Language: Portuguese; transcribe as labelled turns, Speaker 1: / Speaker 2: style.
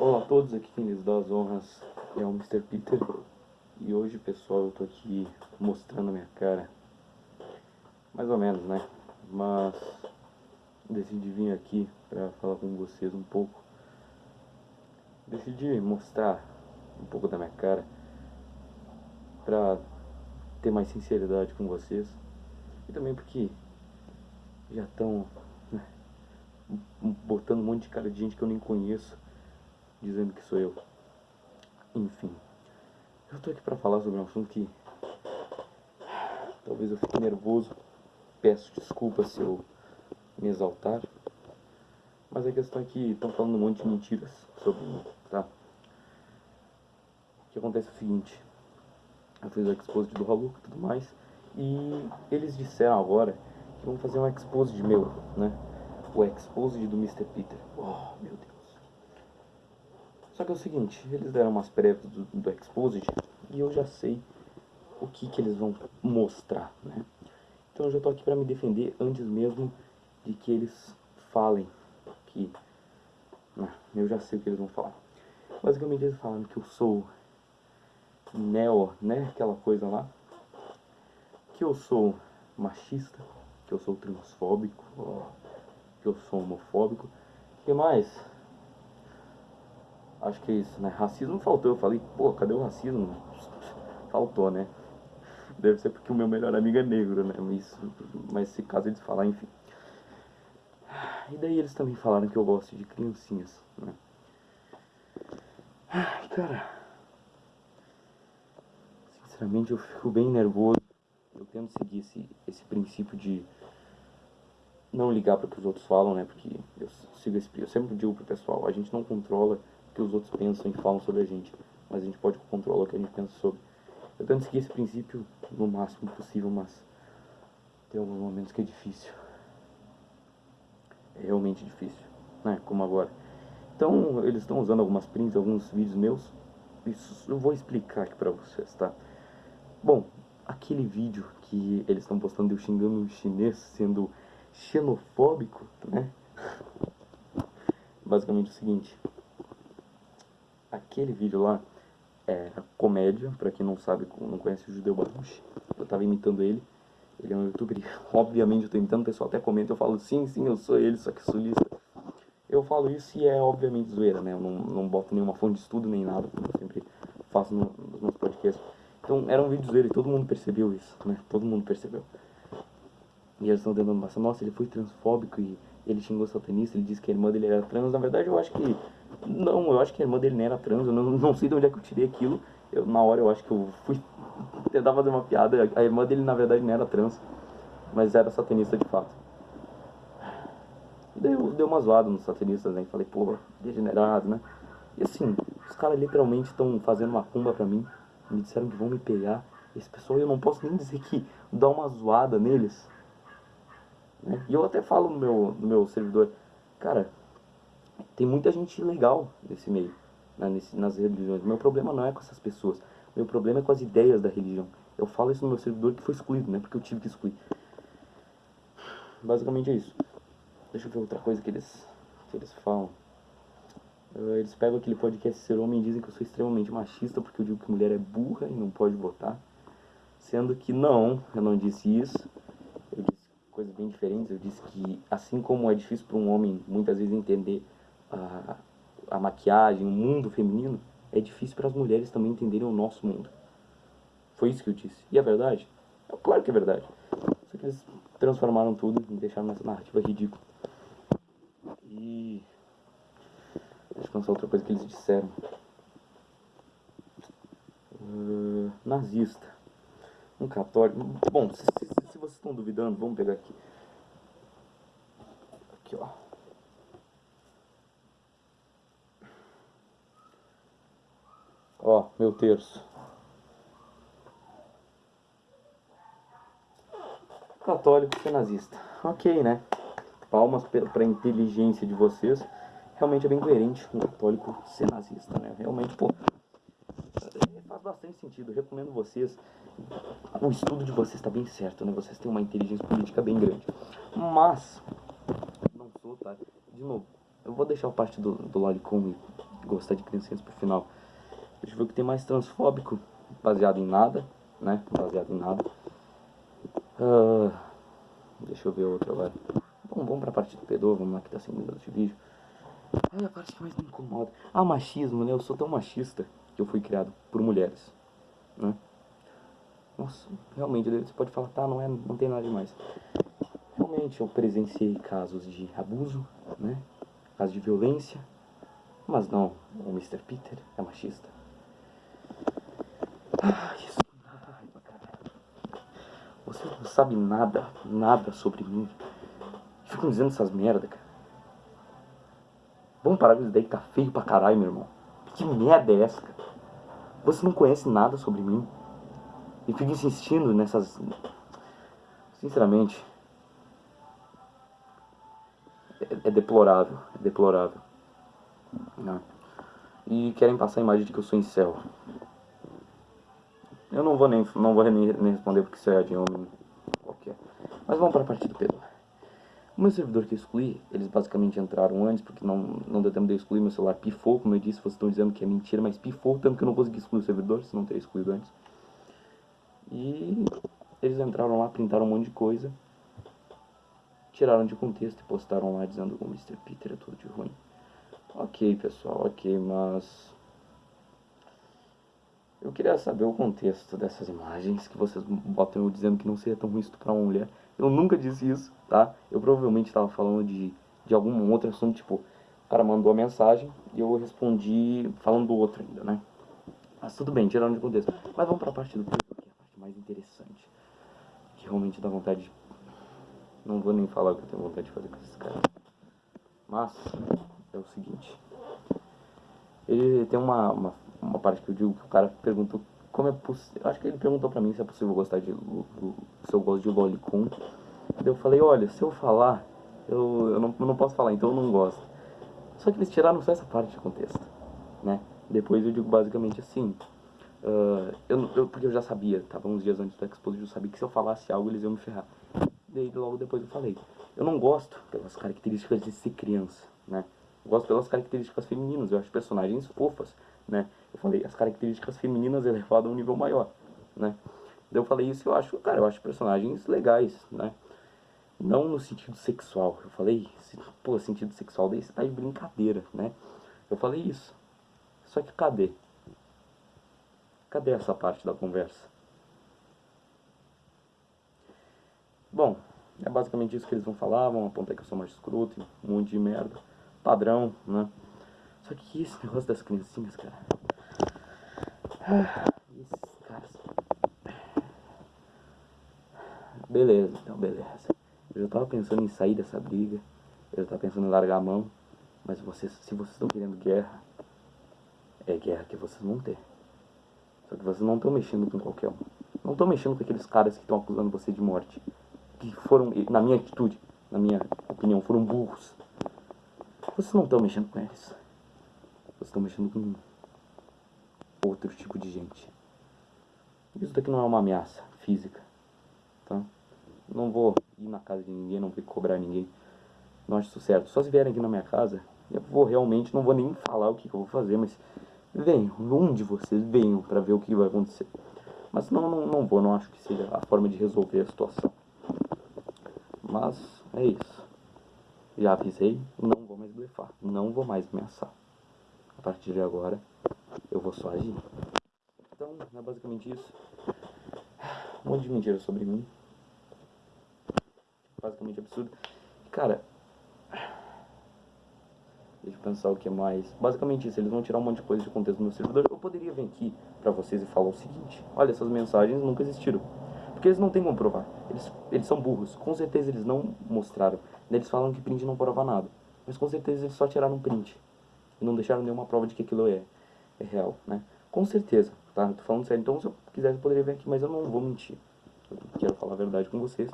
Speaker 1: Olá a todos, aqui quem lhes dá as honras é o Mr. Peter. E hoje pessoal eu tô aqui mostrando a minha cara. Mais ou menos né, mas decidi vir aqui pra falar com vocês um pouco. Decidi mostrar um pouco da minha cara Pra ter mais sinceridade com vocês. E também porque já estão né, botando um monte de cara de gente que eu nem conheço dizendo que sou eu. Enfim, eu tô aqui pra falar sobre um assunto que talvez eu fique nervoso. Peço desculpas se eu me exaltar. Mas a questão é que estão falando um monte de mentiras sobre mim, tá? O que acontece é o seguinte. Eu fiz o expose do Haluc e tudo mais. E eles disseram agora que vão fazer um expose meu, né? O expose do Mr. Peter. Oh, meu Deus. Só que é o seguinte, eles deram umas prévias do, do Exposed e eu já sei o que, que eles vão mostrar, né? Então eu já tô aqui para me defender antes mesmo de que eles falem que... Né, eu já sei o que eles vão falar. Basicamente eles falam que eu sou neo, né? Aquela coisa lá. Que eu sou machista, que eu sou transfóbico, que eu sou homofóbico. O que mais? Acho que é isso, né? Racismo faltou. Eu falei, pô, cadê o racismo? Faltou, né? Deve ser porque o meu melhor amigo é negro, né? Mas, mas se caso eles falar, enfim. E daí eles também falaram que eu gosto de criancinhas, né? Ai, cara. Sinceramente, eu fico bem nervoso. Eu tento seguir esse, esse princípio de não ligar para o que os outros falam, né? Porque eu sigo esse, eu sempre digo pro pessoal, a gente não controla que os outros pensam e falam sobre a gente, mas a gente pode controlar o que a gente pensa sobre. Eu tento seguir esse princípio no máximo possível, mas tem alguns momentos que é difícil. É realmente difícil, né? Como agora. Então, eles estão usando algumas prints, alguns vídeos meus. Isso eu vou explicar aqui pra vocês, tá? Bom, aquele vídeo que eles estão postando eu xingando um chinês sendo xenofóbico, né? Basicamente é o seguinte, aquele vídeo lá era comédia, pra quem não sabe, não conhece o Judeu Baruch, eu tava imitando ele, ele é um youtuber, obviamente eu tô imitando, o pessoal até comenta, eu falo, sim, sim, eu sou ele, só que sulista. Eu falo isso e é obviamente zoeira, né, eu não, não boto nenhuma fonte de estudo nem nada, como eu sempre faço no, nos meus podcasts. Então era um vídeo zoeira e todo mundo percebeu isso, né, todo mundo percebeu. E eles estão tentando passar, nossa, ele foi transfóbico e ele xingou satanista, ele disse que a irmã dele era trans. Na verdade, eu acho que. Não, eu acho que a irmã dele não era trans. Eu não, não sei de onde é que eu tirei aquilo. Eu, na hora eu acho que eu fui tentar fazer uma piada. A irmã dele, na verdade, não era trans, mas era satanista de fato. E daí eu dei uma zoada nos satanistas, né? Falei, pô, degenerado, né? E assim, os caras literalmente estão fazendo uma cumba pra mim. Me disseram que vão me pegar. Esse pessoal, eu não posso nem dizer que dá uma zoada neles né? E eu até falo no meu, no meu servidor, cara, tem muita gente legal nesse meio, né, nesse, nas religiões. Meu problema não é com essas pessoas, meu problema é com as ideias da religião. Eu falo isso no meu servidor que foi excluído, né? Porque eu tive que excluir. Basicamente é isso. Deixa eu ver outra coisa que eles, que eles falam. Uh, eles pegam aquele podcast Ser Homem e dizem que eu sou extremamente machista porque eu digo que mulher é burra e não pode votar. Sendo que não, eu não disse isso coisas bem diferentes. Eu disse que, assim como é difícil para um homem muitas vezes entender a, a maquiagem, o mundo feminino, é difícil para as mulheres também entenderem o nosso mundo. Foi isso que eu disse. E é verdade? É claro que é verdade. Só que eles transformaram tudo e deixaram nessa narrativa ridícula. E. Deixa eu pensar outra coisa que eles disseram. Uh, nazista. Um católico. Bom, se, se, se vocês estão duvidando, vamos pegar. Aqui, ó. Ó, meu terço. Católico ser nazista. Ok, né? Palmas para inteligência de vocês. Realmente é bem coerente um católico ser nazista, né? Realmente, pô, faz bastante sentido. Eu recomendo vocês o estudo de vocês está bem certo, né? Vocês têm uma inteligência política bem grande. Mas, não sou, tá? De novo, eu vou deixar a parte do, do Lolicon gostar de criancinhas pro final. Eu ver o que tem mais transfóbico, baseado em nada, né? Baseado em nada. Uh, deixa eu ver outro agora. Bom, vamos pra parte do pedô, vamos lá que tá 5 minutos de vídeo. Ai, a parte que mais me incomoda. Ah, machismo, né? Eu sou tão machista que eu fui criado por mulheres, né? Nossa, realmente, você pode falar, tá, não, é, não tem nada demais. Realmente, eu presenciei casos de abuso, né? Casos de violência. Mas não, o Mr. Peter é machista. Dá raiva, cara. Você não sabe nada, nada sobre mim. Ficam dizendo essas merda, cara. Vamos parar com isso daí que tá feio pra caralho, meu irmão. Que merda é essa, cara? Você não conhece nada sobre mim. E fica insistindo nessas. Sinceramente. É, é deplorável. É deplorável. Não. E querem passar a imagem de que eu sou incel. Eu não vou nem, não vou nem, responder porque isso é de homem qualquer. Mas vamos para a parte do Pedro. O meu servidor que eu excluí, eles basicamente entraram antes, porque não, não deu tempo de eu excluir, meu celular pifou, como eu disse, vocês estão dizendo que é mentira, mas pifou, tanto que eu não consegui excluir o servidor, se não teria excluído antes. E eles entraram lá, printaram um monte de coisa, tiraram de contexto e postaram lá dizendo que o Mr. Peter é tudo de ruim. Ok, pessoal, ok, mas... Eu queria saber o contexto dessas imagens que vocês botam eu dizendo que não seria tão ruim estuprar uma mulher. Eu nunca disse isso, tá? Eu provavelmente estava falando de, de algum outro assunto, tipo, o cara mandou a mensagem e eu respondi falando do outro ainda, né? Mas tudo bem, tirando de contexto. Mas vamos pra parte do que é a parte mais interessante. Que realmente dá vontade de... Não vou nem falar o que eu tenho vontade de fazer com esses caras. Mas, é o seguinte. Ele tem uma, uma, uma parte que eu digo que o cara perguntou como é possível. Acho que ele perguntou pra mim se é possível gostar de. Se eu gosto de Lolicon. Eu falei, olha, se eu falar, eu, eu, não, eu não posso falar, então eu não gosto. Só que eles tiraram só essa parte de contexto, né? Depois eu digo basicamente assim. Uh, eu, eu, porque eu já sabia, tava uns dias antes do Exposed, eu sabia que se eu falasse algo eles iam me ferrar. Daí logo depois eu falei. Eu não gosto pelas características de ser criança, né? Eu gosto pelas características femininas, eu acho personagens fofas né? Eu falei, as características femininas elevadas a um nível maior, né? Eu falei isso eu acho, cara, eu acho personagens legais, né? Não no sentido sexual. Eu falei, pô, sentido sexual, daí você tá de brincadeira, né? Eu falei isso. Só que cadê? Cadê essa parte da conversa? Bom, é basicamente isso que eles vão falar, vão apontar que eu sou mais escroto, um monte de merda. Padrão, né? Só que esse negócio das criancinhas, cara. Beleza, então, beleza. Eu já tava pensando em sair dessa briga. Eu já tava pensando em largar a mão. Mas vocês, se vocês estão querendo guerra, é guerra que vocês vão ter. Só que vocês não estão mexendo com qualquer um. Não estão mexendo com aqueles caras que estão acusando você de morte. Que foram, na minha atitude, na minha opinião, foram burros. Vocês não estão mexendo com eles. Vocês estão mexendo com outro tipo de gente. Isso daqui não é uma ameaça física, tá? Não vou ir na casa de ninguém, não vou cobrar ninguém. Não acho isso certo. Só se vierem aqui na minha casa, eu vou realmente, não vou nem falar o que, que eu vou fazer, mas venham, um de vocês venham para ver o que vai acontecer. Mas não, não, não vou, não acho que seja a forma de resolver a situação. Mas é isso. Já avisei, não vou mais blefar, não vou mais ameaçar a partir de agora eu vou só agir. Então, é basicamente isso. Um monte de mentira sobre mim. Basicamente absurdo. Cara, deixa eu pensar o que mais. Basicamente isso, eles vão tirar um monte de coisa de contexto do meu servidor. Eu poderia vir aqui pra vocês e falar o seguinte: olha, essas mensagens nunca existiram. Porque eles não têm como provar. Eles, eles são burros. Com certeza eles não mostraram. Eles falam que print não prova nada. Mas com certeza eles só tiraram print e não deixaram nenhuma prova de que aquilo é real, né? Com certeza, tá? Tô falando sério. Então, se eu quisesse, eu poderia vir aqui, mas eu não vou mentir. Eu quero falar a verdade com vocês.